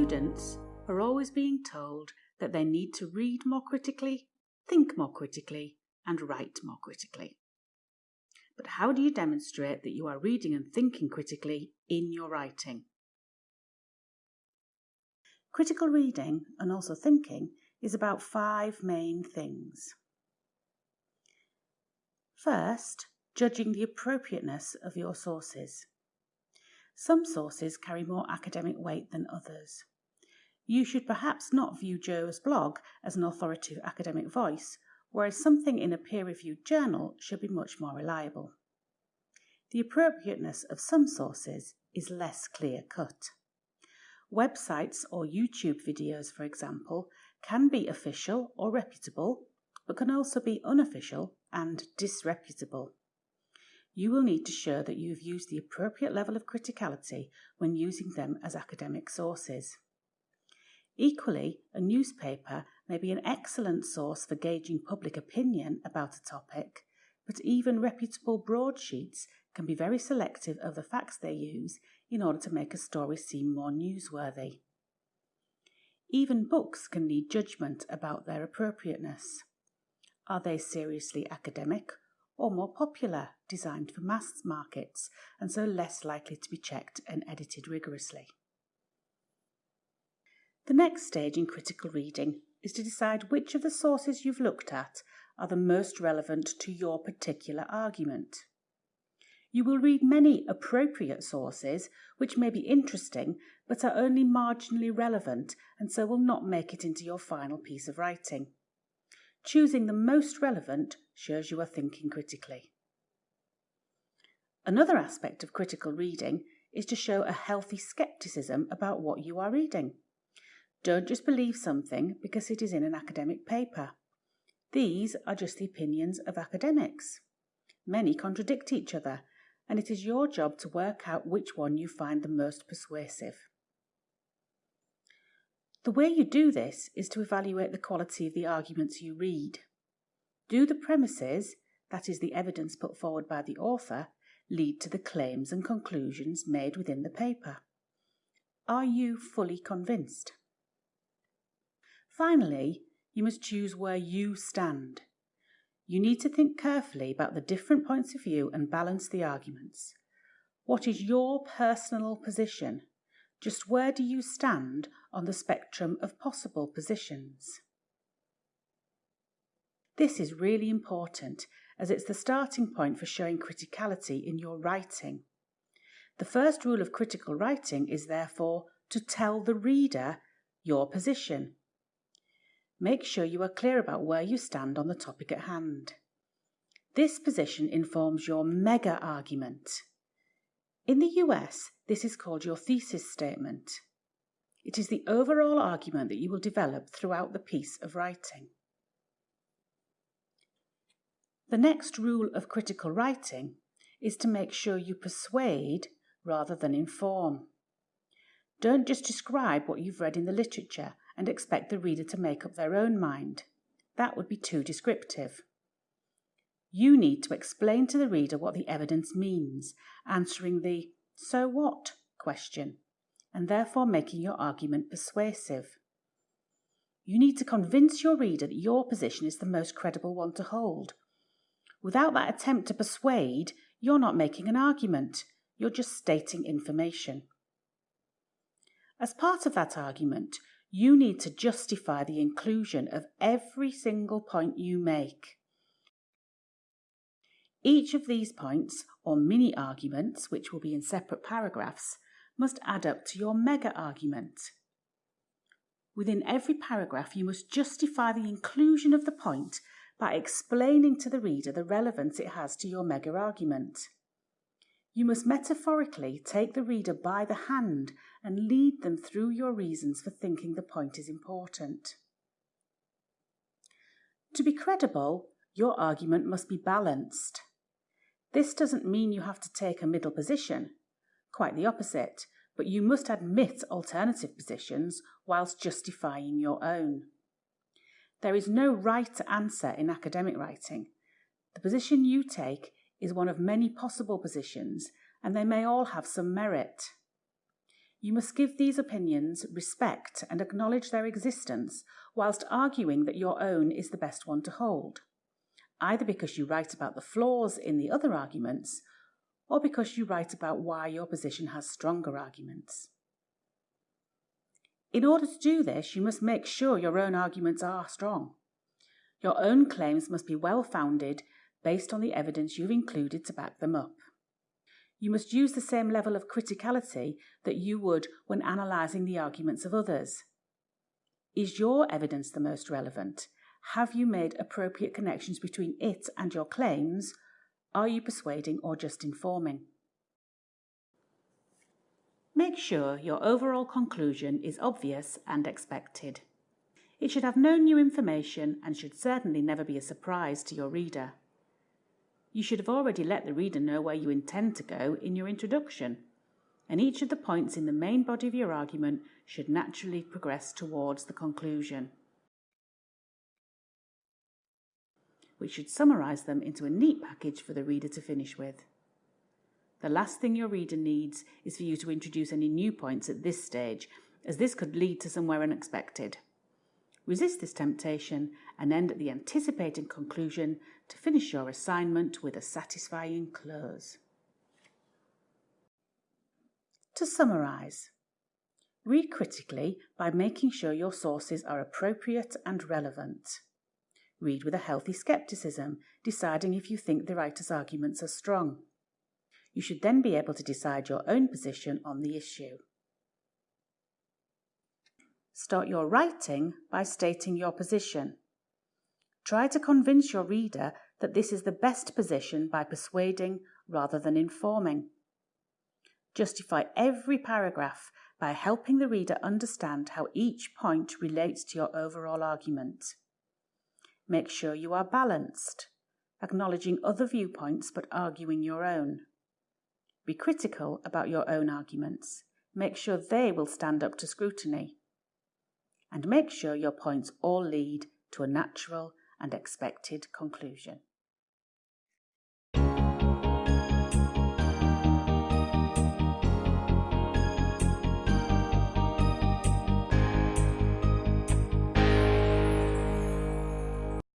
Students are always being told that they need to read more critically, think more critically, and write more critically. But how do you demonstrate that you are reading and thinking critically in your writing? Critical reading and also thinking is about five main things. First, judging the appropriateness of your sources. Some sources carry more academic weight than others. You should perhaps not view Joe's blog as an authoritative academic voice, whereas something in a peer reviewed journal should be much more reliable. The appropriateness of some sources is less clear cut. Websites or YouTube videos, for example, can be official or reputable, but can also be unofficial and disreputable. You will need to show that you have used the appropriate level of criticality when using them as academic sources. Equally, a newspaper may be an excellent source for gauging public opinion about a topic, but even reputable broadsheets can be very selective of the facts they use in order to make a story seem more newsworthy. Even books can need judgment about their appropriateness. Are they seriously academic or more popular, designed for mass markets, and so less likely to be checked and edited rigorously? The next stage in critical reading is to decide which of the sources you've looked at are the most relevant to your particular argument. You will read many appropriate sources which may be interesting but are only marginally relevant and so will not make it into your final piece of writing. Choosing the most relevant shows you are thinking critically. Another aspect of critical reading is to show a healthy skepticism about what you are reading. Don't just believe something because it is in an academic paper. These are just the opinions of academics. Many contradict each other, and it is your job to work out which one you find the most persuasive. The way you do this is to evaluate the quality of the arguments you read. Do the premises, that is, the evidence put forward by the author, lead to the claims and conclusions made within the paper? Are you fully convinced? Finally, you must choose where you stand. You need to think carefully about the different points of view and balance the arguments. What is your personal position? Just where do you stand on the spectrum of possible positions? This is really important as it's the starting point for showing criticality in your writing. The first rule of critical writing is therefore to tell the reader your position. Make sure you are clear about where you stand on the topic at hand. This position informs your mega argument. In the US, this is called your thesis statement. It is the overall argument that you will develop throughout the piece of writing. The next rule of critical writing is to make sure you persuade rather than inform. Don't just describe what you've read in the literature and expect the reader to make up their own mind. That would be too descriptive. You need to explain to the reader what the evidence means, answering the so what question, and therefore making your argument persuasive. You need to convince your reader that your position is the most credible one to hold. Without that attempt to persuade, you're not making an argument, you're just stating information. As part of that argument, you need to justify the inclusion of every single point you make. Each of these points, or mini arguments, which will be in separate paragraphs, must add up to your mega argument. Within every paragraph, you must justify the inclusion of the point by explaining to the reader the relevance it has to your mega argument. You must metaphorically take the reader by the hand and lead them through your reasons for thinking the point is important. To be credible, your argument must be balanced. This doesn't mean you have to take a middle position, quite the opposite, but you must admit alternative positions whilst justifying your own. There is no right answer in academic writing. The position you take is one of many possible positions, and they may all have some merit. You must give these opinions respect and acknowledge their existence, whilst arguing that your own is the best one to hold, either because you write about the flaws in the other arguments, or because you write about why your position has stronger arguments. In order to do this, you must make sure your own arguments are strong. Your own claims must be well founded based on the evidence you've included to back them up. You must use the same level of criticality that you would when analysing the arguments of others. Is your evidence the most relevant? Have you made appropriate connections between it and your claims? Are you persuading or just informing? Make sure your overall conclusion is obvious and expected. It should have no new information and should certainly never be a surprise to your reader. You should have already let the reader know where you intend to go in your introduction, and each of the points in the main body of your argument should naturally progress towards the conclusion. We should summarise them into a neat package for the reader to finish with. The last thing your reader needs is for you to introduce any new points at this stage, as this could lead to somewhere unexpected. Resist this temptation and end at the anticipated conclusion to finish your assignment with a satisfying close. To summarise, read critically by making sure your sources are appropriate and relevant. Read with a healthy skepticism, deciding if you think the writer's arguments are strong. You should then be able to decide your own position on the issue. Start your writing by stating your position. Try to convince your reader that this is the best position by persuading rather than informing. Justify every paragraph by helping the reader understand how each point relates to your overall argument. Make sure you are balanced, acknowledging other viewpoints but arguing your own. Be critical about your own arguments. Make sure they will stand up to scrutiny. And make sure your points all lead to a natural and expected conclusion.